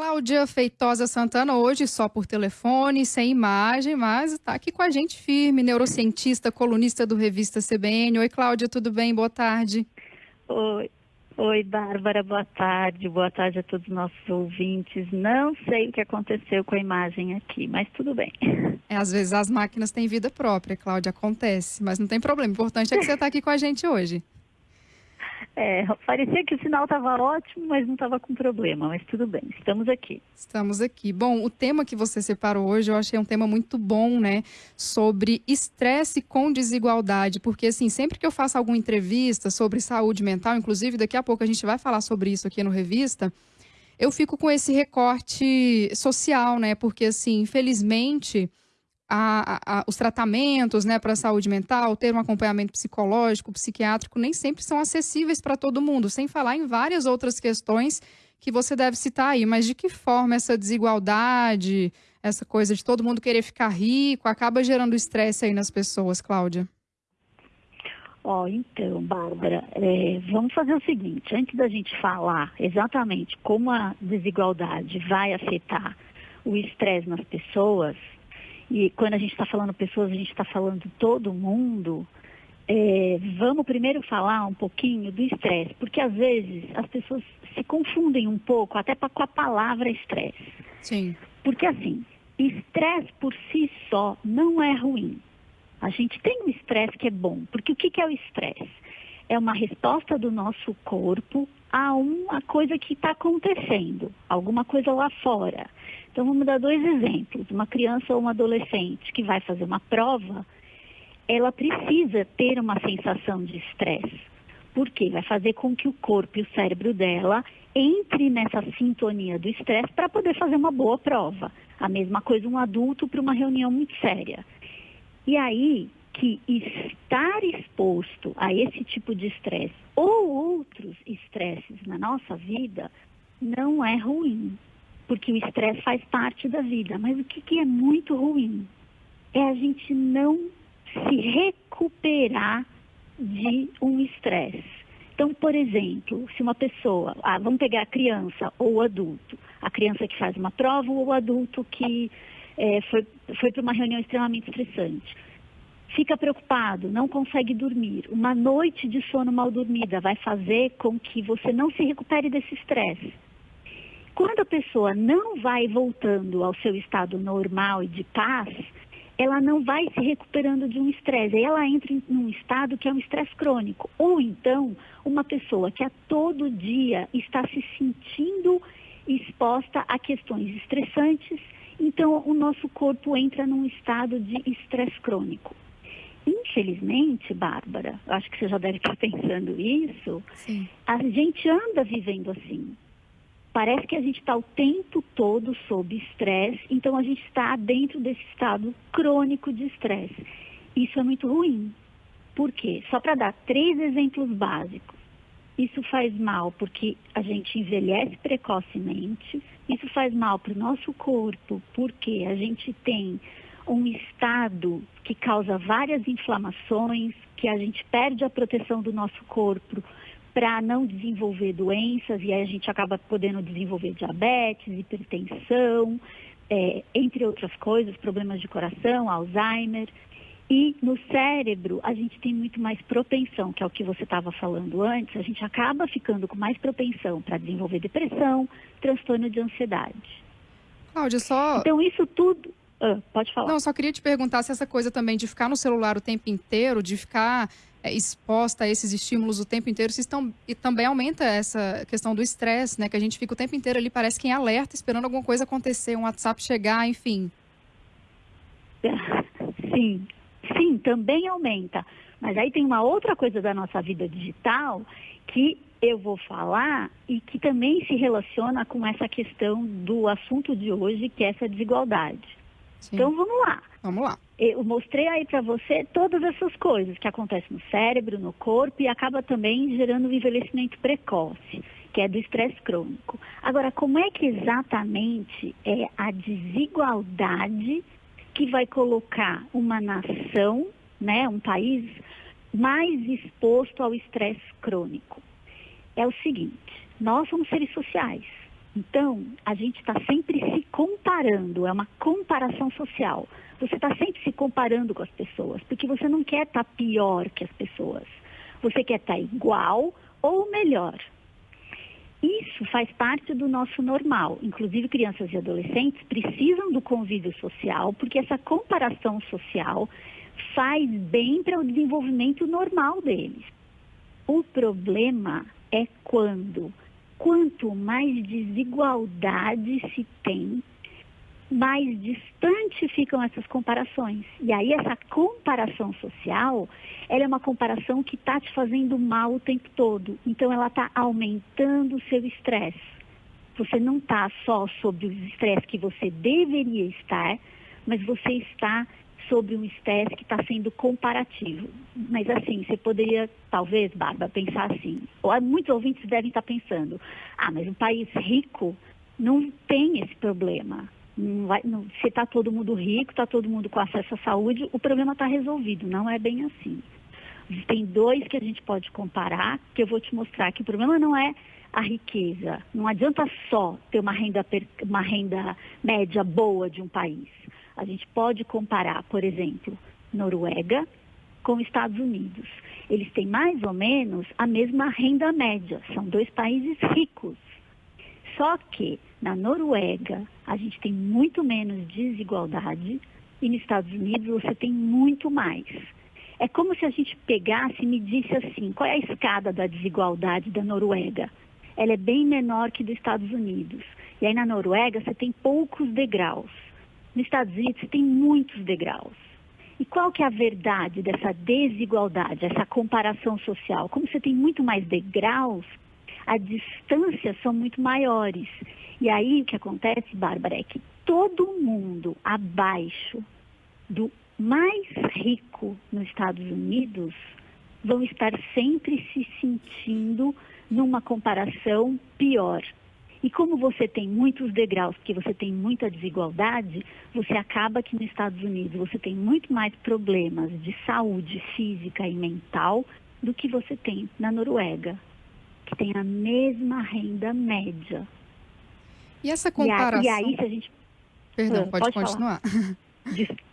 Cláudia Feitosa Santana, hoje só por telefone, sem imagem, mas está aqui com a gente firme, neurocientista, colunista do Revista CBN. Oi, Cláudia, tudo bem? Boa tarde. Oi. Oi, Bárbara, boa tarde. Boa tarde a todos os nossos ouvintes. Não sei o que aconteceu com a imagem aqui, mas tudo bem. É, às vezes as máquinas têm vida própria, Cláudia, acontece, mas não tem problema. O importante é que você está aqui com a gente hoje. É, parecia que o sinal estava ótimo, mas não estava com problema, mas tudo bem, estamos aqui. Estamos aqui. Bom, o tema que você separou hoje eu achei um tema muito bom, né? Sobre estresse com desigualdade, porque assim, sempre que eu faço alguma entrevista sobre saúde mental, inclusive daqui a pouco a gente vai falar sobre isso aqui no Revista, eu fico com esse recorte social, né? Porque assim, infelizmente a, a, os tratamentos né, para a saúde mental, ter um acompanhamento psicológico, psiquiátrico, nem sempre são acessíveis para todo mundo, sem falar em várias outras questões que você deve citar aí. Mas de que forma essa desigualdade, essa coisa de todo mundo querer ficar rico, acaba gerando estresse aí nas pessoas, Cláudia? Ó, oh, então, Bárbara, é, vamos fazer o seguinte, antes da gente falar exatamente como a desigualdade vai afetar o estresse nas pessoas, e quando a gente está falando pessoas, a gente está falando todo mundo. É, vamos primeiro falar um pouquinho do estresse, porque às vezes as pessoas se confundem um pouco até com a palavra estresse. Sim. Porque assim, estresse por si só não é ruim. A gente tem um estresse que é bom, porque o que, que é o estresse? É uma resposta do nosso corpo a uma coisa que está acontecendo, alguma coisa lá fora. Então vamos dar dois exemplos. Uma criança ou uma adolescente que vai fazer uma prova, ela precisa ter uma sensação de estresse. Porque vai fazer com que o corpo e o cérebro dela entre nessa sintonia do estresse para poder fazer uma boa prova. A mesma coisa um adulto para uma reunião muito séria. E aí que estar exposto a esse tipo de estresse ou outros estresses na nossa vida não é ruim porque o estresse faz parte da vida. Mas o que, que é muito ruim é a gente não se recuperar de um estresse. Então, por exemplo, se uma pessoa, ah, vamos pegar a criança ou adulto, a criança que faz uma prova ou o adulto que é, foi, foi para uma reunião extremamente estressante. Fica preocupado, não consegue dormir. Uma noite de sono mal dormida vai fazer com que você não se recupere desse estresse. Quando a pessoa não vai voltando ao seu estado normal e de paz, ela não vai se recuperando de um estresse. Aí ela entra em um estado que é um estresse crônico. Ou então, uma pessoa que a todo dia está se sentindo exposta a questões estressantes, então o nosso corpo entra num estado de estresse crônico. Infelizmente, Bárbara, acho que você já deve estar pensando isso, Sim. a gente anda vivendo assim parece que a gente está o tempo todo sob estresse, então a gente está dentro desse estado crônico de estresse. Isso é muito ruim. Por quê? Só para dar três exemplos básicos. Isso faz mal porque a gente envelhece precocemente, isso faz mal para o nosso corpo porque a gente tem um estado que causa várias inflamações, que a gente perde a proteção do nosso corpo para não desenvolver doenças, e aí a gente acaba podendo desenvolver diabetes, hipertensão, é, entre outras coisas, problemas de coração, Alzheimer. E no cérebro, a gente tem muito mais propensão, que é o que você estava falando antes, a gente acaba ficando com mais propensão para desenvolver depressão, transtorno de ansiedade. Cláudia, só. Então, isso tudo. Ah, pode falar. Não, só queria te perguntar se essa coisa também de ficar no celular o tempo inteiro, de ficar é, exposta a esses estímulos o tempo inteiro, se estão, e também aumenta essa questão do estresse, né? Que a gente fica o tempo inteiro ali, parece que em alerta, esperando alguma coisa acontecer, um WhatsApp chegar, enfim. Sim, sim, também aumenta. Mas aí tem uma outra coisa da nossa vida digital que eu vou falar e que também se relaciona com essa questão do assunto de hoje, que é essa desigualdade. Sim. Então vamos lá. Vamos lá. Eu mostrei aí para você todas essas coisas que acontecem no cérebro, no corpo e acaba também gerando um envelhecimento precoce, que é do estresse crônico. Agora, como é que exatamente é a desigualdade que vai colocar uma nação, né, um país mais exposto ao estresse crônico? É o seguinte, nós somos seres sociais. Então, a gente está sempre se comparando, é uma comparação social. Você está sempre se comparando com as pessoas, porque você não quer estar tá pior que as pessoas. Você quer estar tá igual ou melhor. Isso faz parte do nosso normal. Inclusive, crianças e adolescentes precisam do convívio social, porque essa comparação social faz bem para o desenvolvimento normal deles. O problema é quando, quanto mais desigualdade se tem, mais distante ficam essas comparações. E aí essa comparação social, ela é uma comparação que está te fazendo mal o tempo todo. Então ela está aumentando o seu estresse. Você não está só sobre o estresse que você deveria estar, mas você está sobre um estresse que está sendo comparativo. Mas assim, você poderia, talvez, Bárbara, pensar assim, ou muitos ouvintes devem estar pensando, ah, mas um país rico não tem esse problema não vai, não, se está todo mundo rico, está todo mundo com acesso à saúde, o problema está resolvido. Não é bem assim. Tem dois que a gente pode comparar, que eu vou te mostrar que o problema não é a riqueza. Não adianta só ter uma renda, uma renda média boa de um país. A gente pode comparar, por exemplo, Noruega com Estados Unidos. Eles têm mais ou menos a mesma renda média. São dois países ricos. Só que na Noruega a gente tem muito menos desigualdade e nos Estados Unidos você tem muito mais. É como se a gente pegasse e medisse assim, qual é a escada da desigualdade da Noruega? Ela é bem menor que dos Estados Unidos. E aí na Noruega você tem poucos degraus. Nos Estados Unidos tem muitos degraus. E qual que é a verdade dessa desigualdade, essa comparação social? Como você tem muito mais degraus, as distâncias são muito maiores. E aí o que acontece, Bárbara, é que todo mundo abaixo do mais rico nos Estados Unidos vão estar sempre se sentindo numa comparação pior. E como você tem muitos degraus, porque você tem muita desigualdade, você acaba que nos Estados Unidos você tem muito mais problemas de saúde física e mental do que você tem na Noruega que tem a mesma renda média. E essa comparação... E aí, se a gente... Perdão, pode, pode continuar.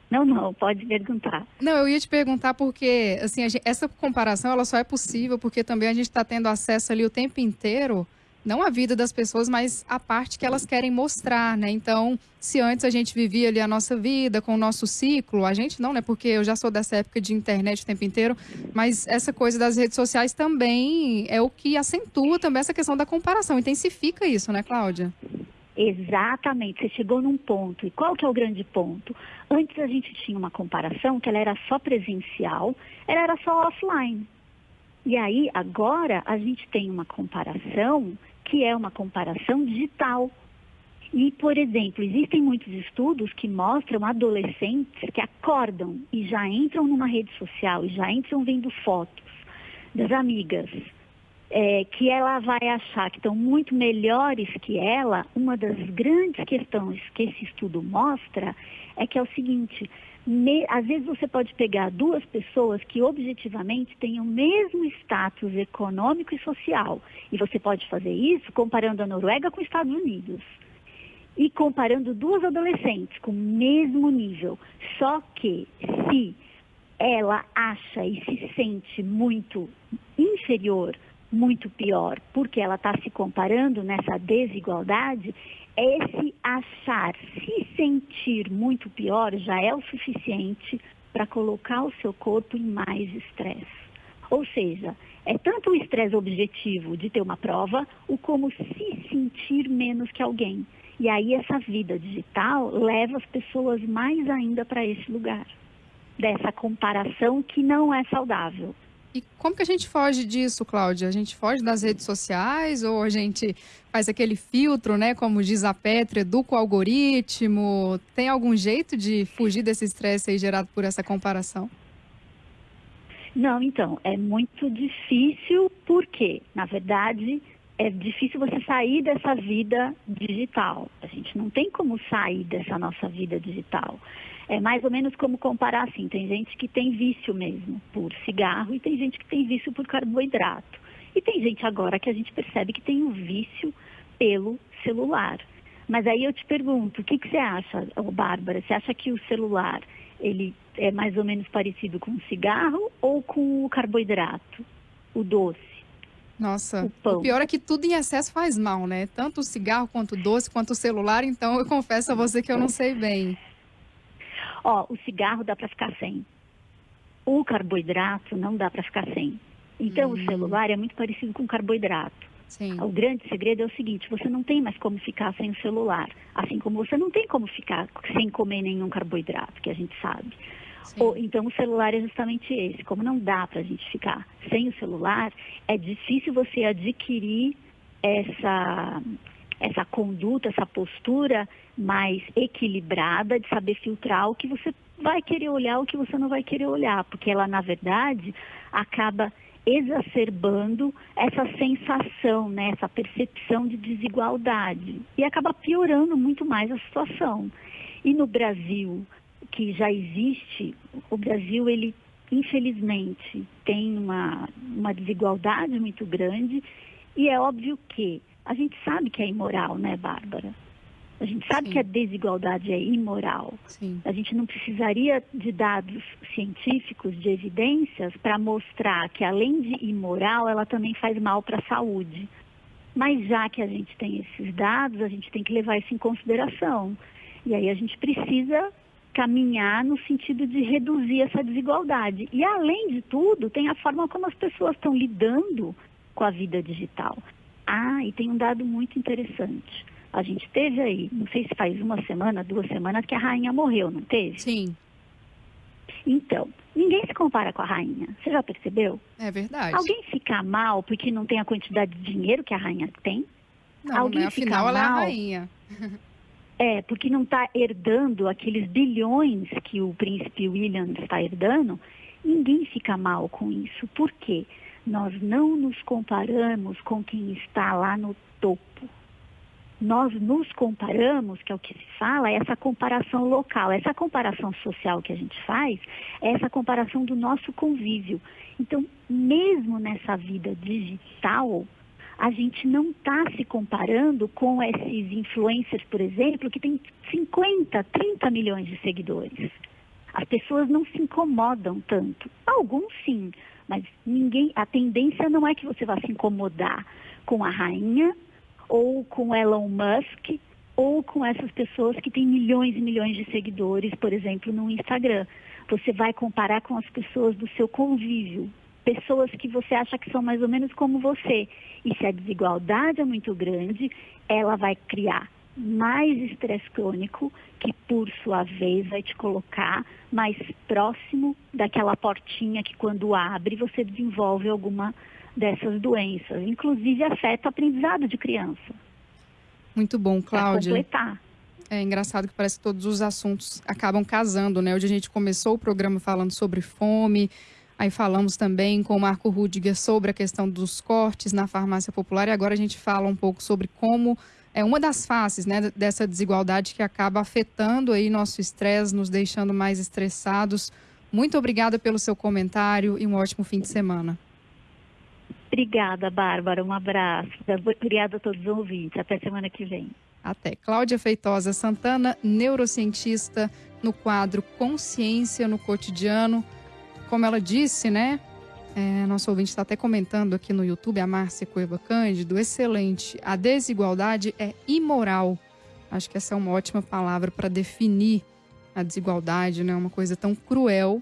Não, não, pode perguntar. Não, eu ia te perguntar porque, assim, gente, essa comparação ela só é possível porque também a gente está tendo acesso ali o tempo inteiro não a vida das pessoas, mas a parte que elas querem mostrar, né? Então, se antes a gente vivia ali a nossa vida com o nosso ciclo, a gente não, né? Porque eu já sou dessa época de internet o tempo inteiro, mas essa coisa das redes sociais também é o que acentua também essa questão da comparação, intensifica isso, né, Cláudia? Exatamente, você chegou num ponto. E qual que é o grande ponto? Antes a gente tinha uma comparação que ela era só presencial, ela era só offline. E aí, agora, a gente tem uma comparação que é uma comparação digital. E, por exemplo, existem muitos estudos que mostram adolescentes que acordam e já entram numa rede social e já entram vendo fotos das amigas, é, que ela vai achar que estão muito melhores que ela. Uma das grandes questões que esse estudo mostra é que é o seguinte: me, às vezes você pode pegar duas pessoas que objetivamente têm o mesmo status econômico e social. E você pode fazer isso comparando a Noruega com os Estados Unidos. E comparando duas adolescentes com o mesmo nível. Só que se ela acha e se sente muito inferior, muito pior, porque ela está se comparando nessa desigualdade, esse achar, se sentir muito pior já é o suficiente para colocar o seu corpo em mais estresse. Ou seja, é tanto o estresse objetivo de ter uma prova, o como se sentir menos que alguém. E aí essa vida digital leva as pessoas mais ainda para esse lugar, dessa comparação que não é saudável. E como que a gente foge disso, Cláudia? A gente foge das redes sociais ou a gente faz aquele filtro, né? Como diz a Petra, educa o algoritmo? Tem algum jeito de fugir desse estresse aí gerado por essa comparação? Não, então, é muito difícil porque, na verdade, é difícil você sair dessa vida digital. A gente não tem como sair dessa nossa vida digital. É mais ou menos como comparar assim, tem gente que tem vício mesmo por cigarro e tem gente que tem vício por carboidrato. E tem gente agora que a gente percebe que tem o um vício pelo celular. Mas aí eu te pergunto, o que, que você acha, Bárbara? Você acha que o celular ele é mais ou menos parecido com o cigarro ou com o carboidrato, o doce? Nossa, o, o, pior é que tudo em excesso faz mal, né? Tanto o cigarro quanto o doce, quanto o celular, então eu confesso a você que eu não sei bem. Ó, o cigarro dá para ficar sem. O carboidrato não dá para ficar sem. Então, hum. o celular é muito parecido com o carboidrato. Sim. O grande segredo é o seguinte: você não tem mais como ficar sem o celular, assim como você não tem como ficar sem comer nenhum carboidrato, que a gente sabe. Ou, então, o celular é justamente esse. Como não dá para a gente ficar sem o celular, é difícil você adquirir essa, essa conduta, essa postura mais equilibrada de saber filtrar o que você vai querer olhar, o que você não vai querer olhar, porque ela, na verdade, acaba exacerbando essa sensação, né, essa percepção de desigualdade e acaba piorando muito mais a situação. E no Brasil, que já existe, o Brasil ele infelizmente tem uma, uma desigualdade muito grande e é óbvio que a gente sabe que é imoral, né, Bárbara? A gente sabe Sim. que a desigualdade é imoral. Sim. A gente não precisaria de dados científicos, de evidências, para mostrar que além de imoral, ela também faz mal para a saúde. Mas já que a gente tem esses dados, a gente tem que levar isso em consideração. E aí a gente precisa caminhar no sentido de reduzir essa desigualdade. E além de tudo, tem a forma como as pessoas estão lidando com a vida digital. Ah, e tem um dado muito interessante a gente teve aí, não sei se faz uma semana, duas semanas, que a rainha morreu, não teve? Sim. Então, ninguém se compara com a rainha. Você já percebeu? É verdade. Alguém fica mal porque não tem a quantidade de dinheiro que a rainha tem? Não, Alguém né? afinal ela é a rainha. É, porque não está herdando aqueles bilhões que o príncipe William está herdando. Ninguém fica mal com isso. Por quê? Nós não nos comparamos com quem está lá no topo nós nos comparamos, que é o que se fala, essa comparação local, essa comparação social que a gente faz, é essa comparação do nosso convívio. Então, mesmo nessa vida digital, a gente não está se comparando com esses influencers, por exemplo, que tem 50, 30 milhões de seguidores. As pessoas não se incomodam tanto. Alguns sim, mas ninguém. A tendência não é que você vá se incomodar com a rainha ou com Elon Musk, ou com essas pessoas que têm milhões e milhões de seguidores, por exemplo, no Instagram. Você vai comparar com as pessoas do seu convívio, pessoas que você acha que são mais ou menos como você. E se a desigualdade é muito grande, ela vai criar mais estresse crônico, que por sua vez vai te colocar mais próximo daquela portinha que quando abre você desenvolve alguma dessas doenças. Inclusive afeta o aprendizado de criança. Muito bom, Cláudia. completar. É engraçado que parece que todos os assuntos acabam casando, né? Hoje a gente começou o programa falando sobre fome, aí falamos também com o Marco Rudiger sobre a questão dos cortes na farmácia popular e agora a gente fala um pouco sobre como é uma das faces né, dessa desigualdade que acaba afetando aí nosso estresse, nos deixando mais estressados. Muito obrigada pelo seu comentário e um ótimo fim de semana. Obrigada, Bárbara. Um abraço. Obrigada a todos os ouvintes. Até semana que vem. Até. Cláudia Feitosa Santana, neurocientista, no quadro Consciência no Cotidiano. Como ela disse, né? É, nosso ouvinte está até comentando aqui no YouTube, a Márcia Coiba Cândido. Excelente. A desigualdade é imoral. Acho que essa é uma ótima palavra para definir a desigualdade, né? Uma coisa tão cruel